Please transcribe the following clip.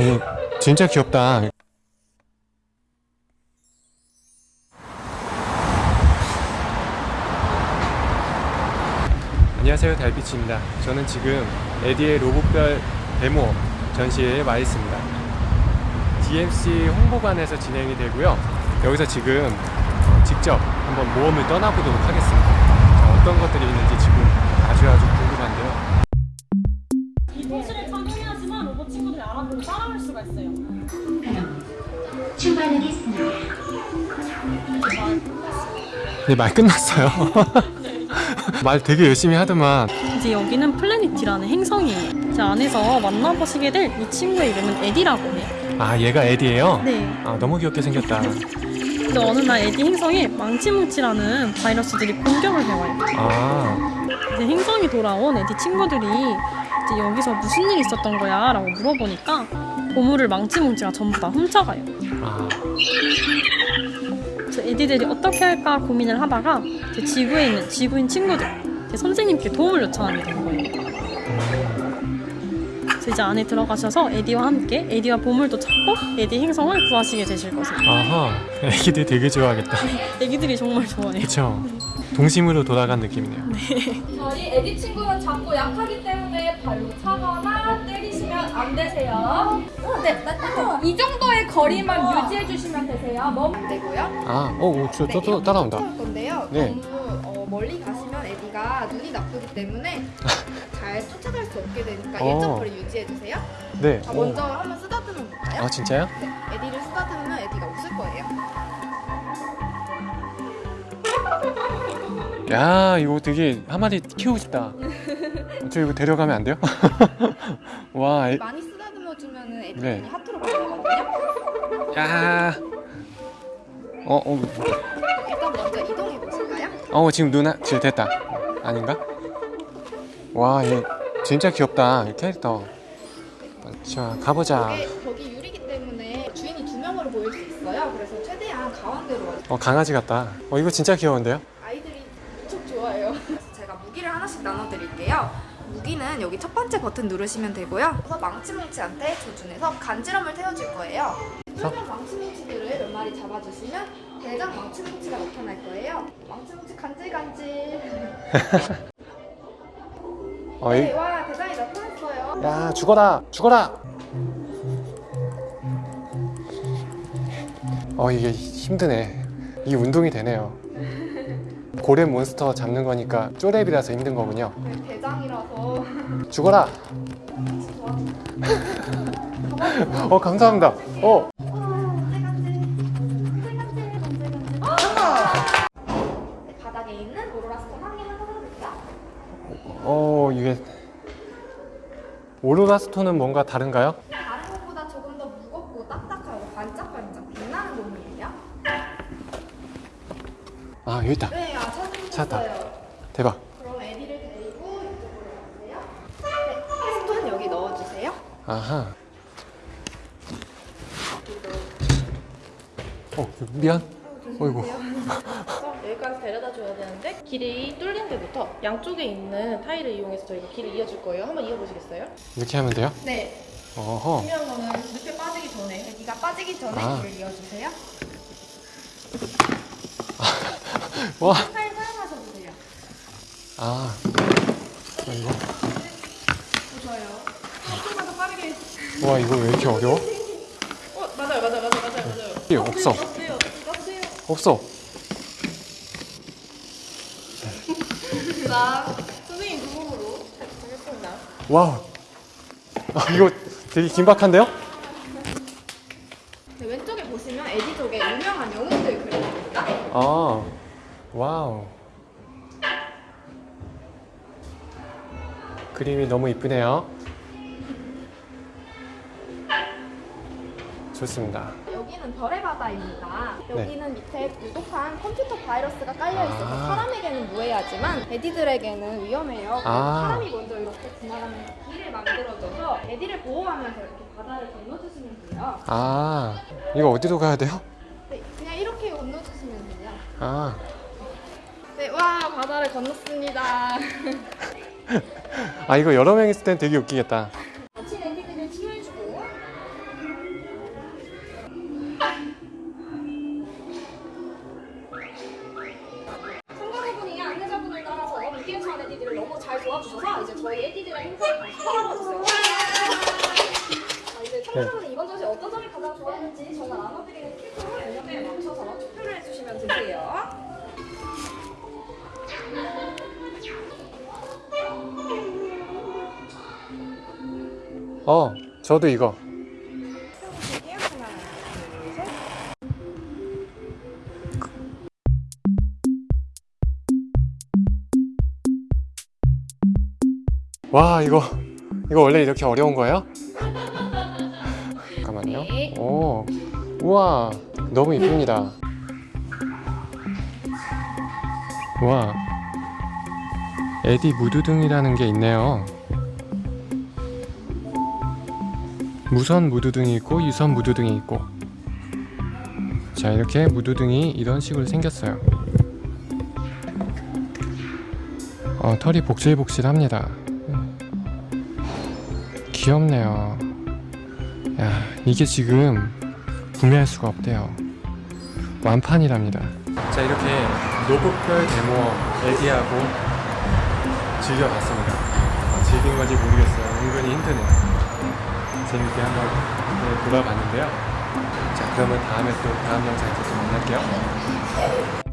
와, 얘 진짜 귀엽다. 안녕하세요 달빛입니다. 저는 지금 에디의 로봇별 데모 전시회에 와 있습니다. DMC 홍보관에서 진행이 되고요. 여기서 지금 직접 한번 모험을 떠나보도록 하겠습니다. 자, 어떤 것들이 있는지 네, 말 끝났어요 말 되게 열심히 하더만 이제 여기는 플래닛이라는 행성이에요. 제 안에서 만나보시게 될 이 친구의 이름은 에디라고 해요. 아 얘가 에디예요? 네. 아 너무 귀엽게 생겼다 근데 어느 날 에디 행성에 망치뭉치라는 바이러스들이 공격을 해와요. 아 이제 행성이 돌아온 에디 친구들이 이제 여기서 무슨 일이 있었던 거야? 라고 물어보니까 보물을 망치뭉치가 전부 다 훔쳐가요. 아, 에디들이 어떻게 할까 고민을 하다가 제 지구에 있는 지구인 친구들, 제 선생님께 도움을 요청하게 된 거예요. 그래서 이제 안에 들어가셔서 에디와 함께 에디와 보물도 찾고 에디 행성을 구하시게 되실 것을. 아하 애기들 되게 좋아하겠다 애기들이 정말 좋아해요. 그쵸 동심으로 돌아간 느낌이네요 저희 애기 친구는 작고 약하기 때문에 발로 차거나 안 되세요. 네, 이 정도의 거리만 유지해 주시면 되세요. 뭐 되고요. 아, 어, 어, 저, 저, 저 따라온다. 할 건데요. 네. 너무 어, 멀리 가시면 애기가 눈이 나쁘기 때문에 잘 쫓아갈 수 없게 되니까 어. 일정 거리 유지해 주세요. 네. 자, 오. 먼저 한번 쓰다듬어 볼까요? 아, 진짜요? 네, 애기를 쓰다듬으면 애기가 웃을 거예요. 야, 이거 되게 한 마리 키우고 싶다. 저 이거 데려가면 안 돼요? 와, 애, 많이 쓰다듬어 주면은 애기 네. 하트로 변하거든요. 야. 어, 어, 일단 먼저 이동해 보실까요? 어, 지금 누나, 지금 됐다. 아닌가? 와, 얘 진짜 귀엽다. 이 캐릭터. 자, 가보자. 벽이 유리기 때문에 주인이 두 명으로 보일 수 있어요. 그래서 최대한 가운데로. 어, 강아지 같다. 어, 이거 진짜 귀여운데요? 아이들이 무척 좋아해요. 제가 무기를 나눠드릴게요. 무기는 여기 첫 번째 버튼 누르시면 되고요. 그래서 망치뭉치한테 조준해서 간지럼을 태워줄 거예요. 쫄쫄 망치뭉치들을 몇 마리 잡아주시면 대장 망치뭉치가 나타날 거예요. 망치뭉치 간질간질. 어, 이, 네, 와 대장이 나타났어요. 야, 죽어라! 죽어라! 어, 이게 힘드네. 이게 운동이 되네요. 고래 몬스터 잡는 거니까 쪼렙이라서 힘든 거군요. 네, 대장이라서 죽어라! 어, 감사합니다. 어, 네, 바닥에 있는 오로라 stone 한 개만 찾아볼게요. 어, 이게. 오로라 stone은 뭔가 다른가요? 다른 것보다 조금 더 무겁고 딱딱하고 반짝반짝 빛나는 놈이에요. 아, 여기 있다. 네, 아 찾았다. 대박. 그럼 애기를 데리고 이쪽으로 가세요. 네, 스톤 여기 넣어주세요. 아하. 어, 미안. 어이구. 여기까지 데려다 줘야 되는데 길이 뚫린 데부터 양쪽에 있는 타일을 이용해서 저희가 길을 이어줄 거예요. 한번 이어보시겠어요? 이렇게 하면 돼요? 네, 어허. 중요한 거는 늪에 빠지기 전에 애기가 빠지기 전에 아. 길을 이어주세요. 와. 타일 사용하셔도 돼요. 아. 이거. 좋아요. 빠르게. 와, 이거 왜 이렇게 어려워? 어 맞아요 맞아요 맞아요 맞아요 맞아요. 없어. 없어. 선생님 하겠습니다. 와우. 아, 이거 되게 긴박한데요? 네, 왼쪽에 보시면 애기 쪽에 유명한 영웅들 그려집니다. 아. 와우. 그림이 너무 이쁘네요. 좋습니다. 여기는 별의 바다입니다. 네. 여기는 밑에 유독한 컴퓨터 바이러스가 깔려 있어서 아. 사람에게는 무해하지만 에디들에게는 위험해요. 아. 사람이 먼저 이렇게 지나가는 길을 만들어줘서 에디를 보호하면서 이렇게 바다를 건너주시면 돼요. 아, 이거 어디로 가야 돼요? 네, 그냥 이렇게 건너주시면 돼요. 아, 네, 와 바다를 건넜습니다. 아 이거 여러 명 있을 땐 되게 웃기겠다. 도와주셔서 이제 저희 애기들의 행사를 찾아봐주세요. 이제 청자분은 네. 이번 전시 어떤 점이 가장 좋았는지 저는 나눠드리는 퀴즈를 연령에 맞춰서 투표를 해주시면 되세요. 어, 저도 이거. 와, 이거 이거 원래 이렇게 어려운 거예요? 잠깐만요. 네. 오, 우와, 너무 이쁩니다. 와, 에디 무드등이라는 게 있네요. 무선 무드등이 있고 유선 무드등이 있고. 자, 이렇게 무드등이 이런 식으로 생겼어요. 어, 털이 복실복실합니다. 귀엽네요. 야, 이게 지금 구매할 수가 없대요. 완판이랍니다. 자, 이렇게 노북별 데모 에디하고 즐겨봤습니다. 어, 즐긴 건지 모르겠어요. 은근히 힘드네요. 재밌게 한번 네, 돌아봤는데요. 자, 그러면 다음에 또 다음 영상에서 또 만날게요.